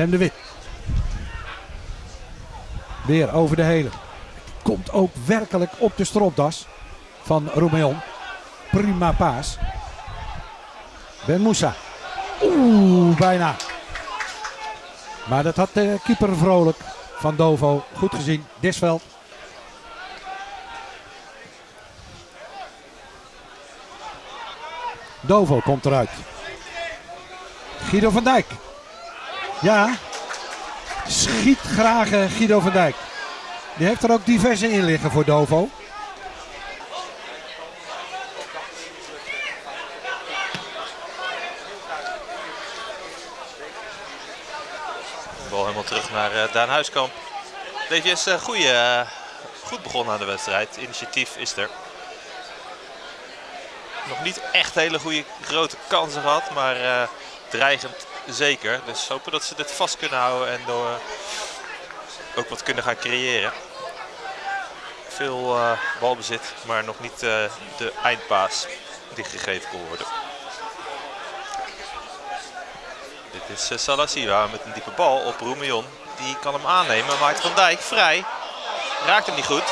Sam de Wit. Weer over de hele. Komt ook werkelijk op de stropdas van Romeon. Prima paas. Ben Moussa. Oeh, bijna. Maar dat had de keeper vrolijk van Dovo goed gezien. Disveld. Dovo komt eruit. Guido van Dijk. Ja. Schiet graag eh, Guido van Dijk. Die heeft er ook diverse in liggen voor Dovo. Bal helemaal terug naar uh, Daan Huiskamp. Deze is uh, goeie, goed begonnen aan de wedstrijd. Initiatief is er. Nog niet echt hele goede grote kansen gehad, maar dreigend zeker. Dus hopen dat ze dit vast kunnen houden en door, ook wat kunnen gaan creëren. Veel balbezit, maar nog niet de eindpaas die gegeven kon worden. Dit is uh, Salasiwa met een diepe bal op Roemion. Die kan hem aannemen, maakt Van Dijk vrij. Raakt hem niet goed.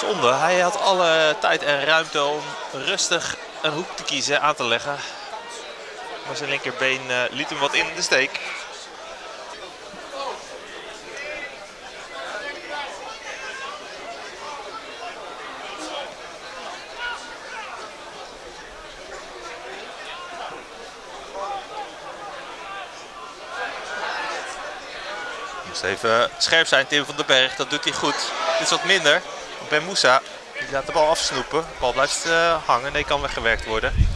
Zonde, hij had alle tijd en ruimte om rustig een hoek te kiezen, aan te leggen. Maar zijn linkerbeen uh, liet hem wat in de steek. even scherp zijn, Tim van den Berg. Dat doet hij goed. Dit is wat minder. Ben Moussa die laat de bal afsnoepen. De bal blijft uh, hangen. Nee, kan weggewerkt worden.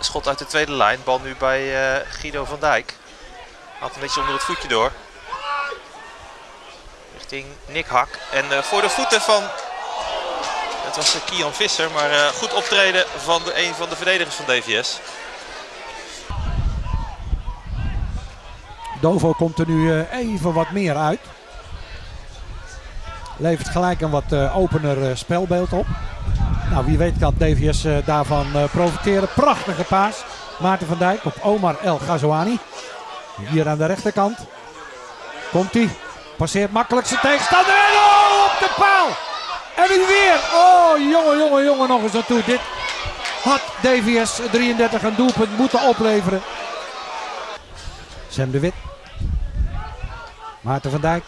Schot uit de tweede lijn. Bal nu bij uh, Guido van Dijk. Haalt een beetje onder het voetje door. Richting Nick Hak. En uh, voor de voeten van... Het was Kian Visser, maar goed optreden van de, een van de verdedigers van DVS. Dovo komt er nu even wat meer uit. Levert gelijk een wat opener spelbeeld op. Nou, wie weet kan DVS daarvan profiteren. Prachtige paas. Maarten van Dijk op Omar El Ghazouani. Hier aan de rechterkant. Komt hij. Passeert makkelijk zijn tegenstander. En oh, op de paal. En nu weer. Oh, jongen, jongen, jongen, nog eens naartoe. Dit had DVS 33 een doelpunt moeten opleveren. Sam de Wit. Maarten van Dijk.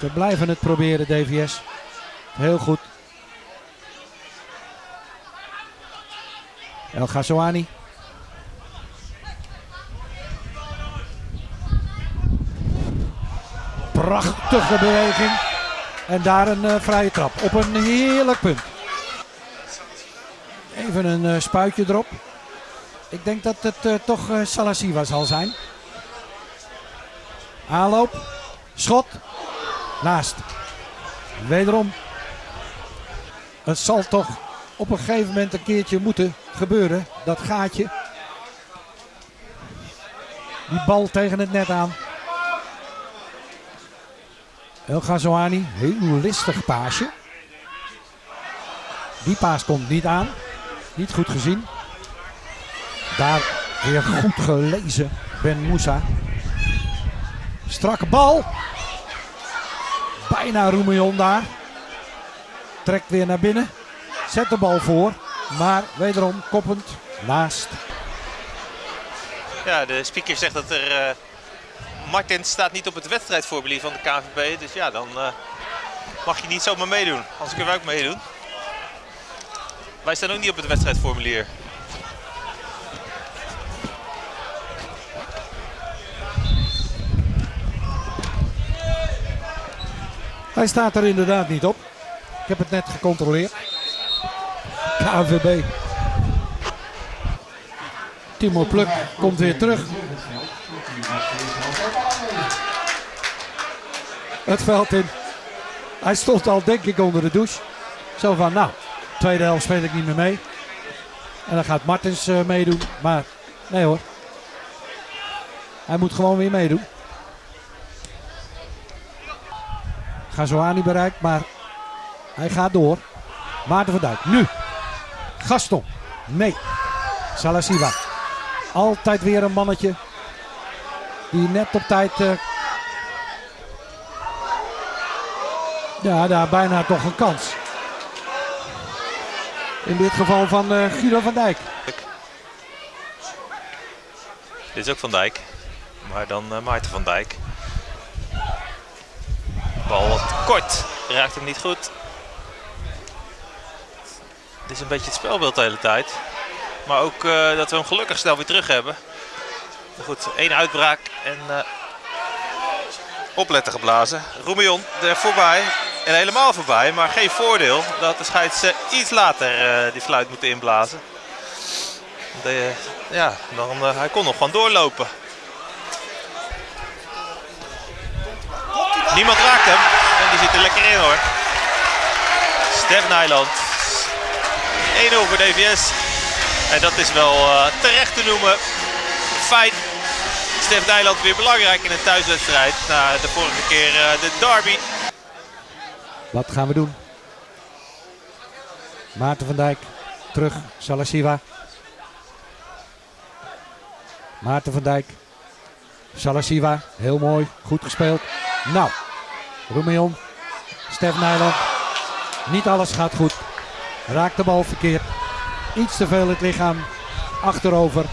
Ze blijven het proberen, DVS. Heel goed. El Ghazouani. Prachtige beweging. En daar een uh, vrije trap. Op een heerlijk punt. Even een uh, spuitje erop. Ik denk dat het uh, toch uh, Salasiwa zal zijn. Aanloop. Schot. Naast. Wederom. Het zal toch op een gegeven moment een keertje moeten gebeuren. Dat gaatje. Die bal tegen het net aan. El Ghazouani. Heel listig paasje. Die paas komt niet aan. Niet goed gezien. Daar weer goed gelezen. Ben Moussa. Strakke bal. Bijna Roemion daar. Trekt weer naar binnen. Zet de bal voor. Maar wederom koppend naast. Ja, de speaker zegt dat er... Uh, Martin staat niet op het wedstrijdformulier van de KNVB. Dus ja, dan uh, mag je niet zomaar meedoen. Anders kunnen wij ook meedoen. Wij staan ook niet op het wedstrijdformulier. Hij staat er inderdaad niet op. Ik heb het net gecontroleerd. KNVB. Timo Pluk komt weer terug. Het veld in. Hij stond al denk ik onder de douche. Zo van nou, tweede helft speel ik niet meer mee. En dan gaat Martens uh, meedoen. Maar nee hoor. Hij moet gewoon weer meedoen. Gazoani bereikt, maar hij gaat door. Maarten van Dijk, nu. Gaston. Nee. Salasiva. Altijd weer een mannetje. Die net op tijd. Uh... Ja, daar bijna toch een kans. In dit geval van uh, Guido van Dijk. Dit is ook Van Dijk. Maar dan uh, Maarten van Dijk. Bal wat kort. Raakt hem niet goed. Is een beetje het spelbeeld de hele tijd. Maar ook uh, dat we hem gelukkig snel weer terug hebben. Goed, één uitbraak en uh, opletten geblazen. Roemion er voorbij. En helemaal voorbij, maar geen voordeel dat de scheids iets later die fluit moeten inblazen. Ja, dan, hij kon nog gewoon doorlopen. Niemand raakt hem. En die zit er lekker in hoor. Stef Nijland. 1-0 voor DVS. En dat is wel uh, terecht te noemen. Feit. Stef Nijland weer belangrijk in een thuiswedstrijd. Na de vorige keer uh, de derby. Wat gaan we doen? Maarten van Dijk. Terug. Salasiva. Maarten van Dijk. Salasiva. Heel mooi. Goed gespeeld. Nou. Roemeon. Stef Nijland. Niet alles gaat goed. Raakt de bal verkeerd. Iets te veel het lichaam achterover.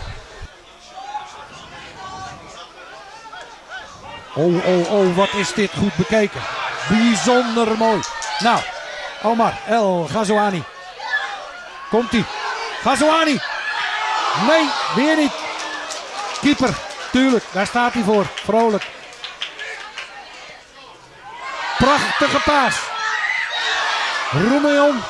Oh, oh, oh, wat is dit goed bekeken. Bijzonder mooi. Nou, Omar El Ghazouani. Komt-ie. Ghazouani. Nee, weer niet. Keeper, tuurlijk, daar staat hij voor. Vrolijk. Prachtige paas. Roemeon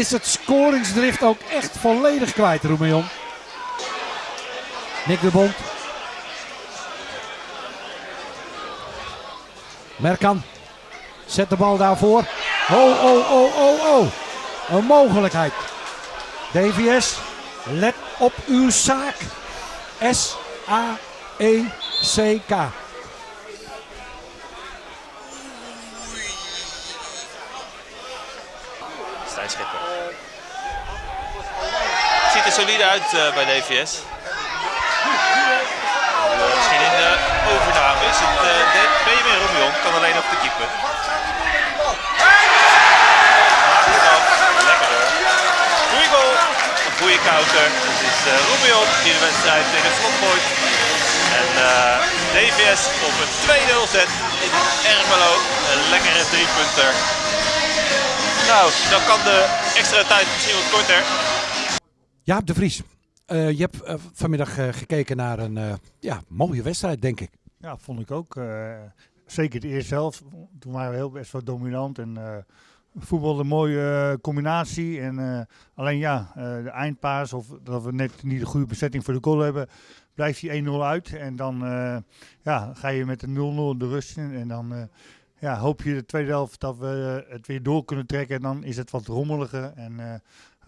is het scoringsdrift ook echt volledig kwijt, Roemeon. Nick de Bond. Merkan. Zet de bal daarvoor. Oh, oh, oh, oh, oh. Een mogelijkheid. DVS, let op uw zaak. S-A-E-C-K. Stijn Schipper. Ziet er solide uit uh, bij DVS. Uh, misschien in de overname is het uh, Benjamin Romion, kan alleen op de keeper. Lekker hoor. Goeie goal, een goede counter. Het is uh, Romion die de wedstrijd in het slot gooit. En DVS op een 2-0 zet in Ermelo. Een lekkere driepunter. Nou, dan kan de extra tijd misschien wat korter. Jaap de Vries, uh, je hebt uh, vanmiddag uh, gekeken naar een ja, mooie wedstrijd, denk ik. Ja, vond ik ook. zeker de eerste helft. Toen waren we heel best wel dominant en voetbal een mooie combinatie. En alleen ja, de eindpaas of dat we net niet de goede bezetting voor de goal hebben, blijft die 1-0 uit. En dan ja, ga je met de 0-0 de rust in en dan ja, hoop je de tweede helft dat we het weer door kunnen trekken. En dan is het wat rommeliger. En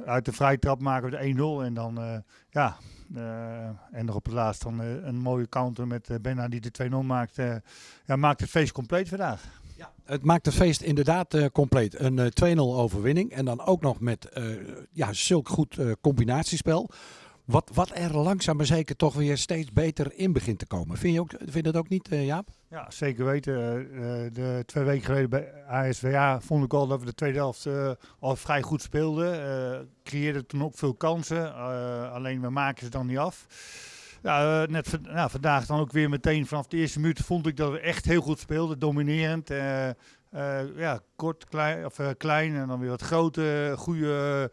uit de vrije trap maken we de 1-0. En dan, uh, ja, uh, en nog op het laatst dan een mooie counter met Benna die de 2-0 maakt. ja, maakt het feest compleet vandaag. Ja, het maakt het feest inderdaad compleet. Een 2-0 overwinning. En dan ook nog met ja, zulk goed combinatiespel. Wat, wat er langzaam maar zeker toch weer steeds beter in begint te komen. Vind je, ook, vind je dat ook niet, Jaap? Ja, zeker weten. Uh, de twee weken geleden bij ASWA vond ik al dat we de tweede helft al vrij goed speelden. Creëerden toen ook veel kansen. alleen we maken ze dan niet af. Ja, net nou, vandaag dan ook weer meteen vanaf de eerste minuut vond ik dat we echt heel goed speelden. Dominerend. ja, kort, klein, of, klein en dan weer wat grote, goede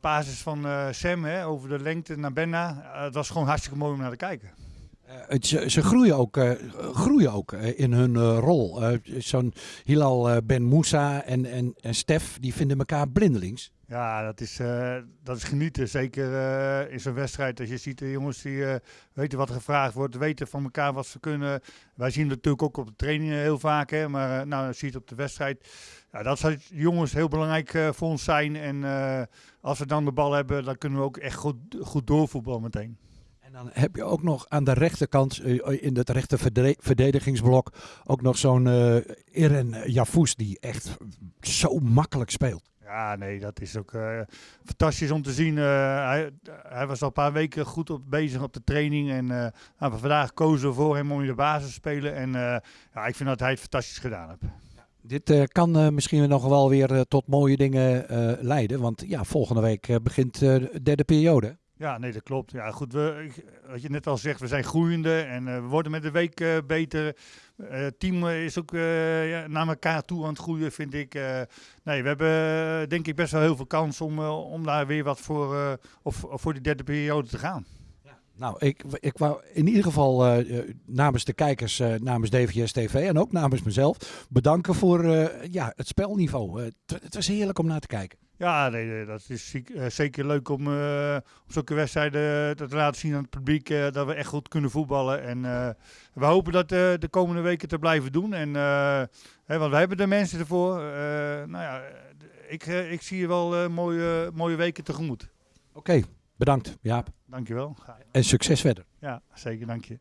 basis van Sam hè, over de lengte naar Benna. Het was gewoon hartstikke mooi om naar te kijken. Uh, ze, ze, groeien ook, uh, groeien ook uh, in hun rol. Zo'n Hilal Ben Moussa en, en, en Stef, die vinden elkaar blindelings. Ja, dat is, dat is genieten. Zeker in zo'n wedstrijd. Als je ziet de jongens die weten wat gevraagd wordt, weten van elkaar wat ze kunnen. Wij zien het natuurlijk ook op de trainingen heel vaak. Hè, maar nou, ziet op de wedstrijd. Ja, dat zal jongens heel belangrijk voor ons zijn. En als we dan de bal hebben, dan kunnen we ook echt goed, goed doorvoetballen meteen. En dan heb je ook nog aan de rechterkant, uh, in het rechter verdedigingsblok, ook nog zo'n uh, Irene Jafous die echt zo makkelijk speelt. Ja, nee, dat is ook eh, fantastisch om te zien. Eh, hij, hij was al een paar weken goed op, bezig op de training. En eh, nou, vandaag kozen we voor hem om in de basis te spelen. En eh, ja, ik vind dat hij het fantastisch gedaan heeft. Dit eh, kan eh, misschien nog wel weer eh, tot mooie dingen eh, leiden. Want ja, volgende week eh, begint eh, de derde periode. Ja, nee, dat klopt. Ja, goed, we, wat je net al zegt, we zijn groeiende en eh, we worden met de week eh, beter. Eh, Het team is ook ja, naar elkaar toe aan het groeien, vind ik. Nee, we hebben denk ik best wel heel veel kans om, om daar weer wat voor, of, of voor die derde periode te gaan. Nou, ik, ik wou in ieder geval namens de kijkers, namens DVS TV en ook namens mezelf bedanken voor ja, het spelniveau. Het was heerlijk om naar te kijken. Ja, nee, nee, dat is eh, zeker leuk om eh, op zulke wedstrijden te laten zien aan het publiek eh, dat we echt goed kunnen voetballen. En eh, we hopen dat eh, de komende weken te blijven doen. En, eh, hè, want we hebben de mensen ervoor. Eh, nou ja, ik, eh, ik zie je wel eh, mooie, mooie weken tegemoet. Oké, bedankt Jaap. Dankjewel. En succes verder. Ja, zeker, dank je.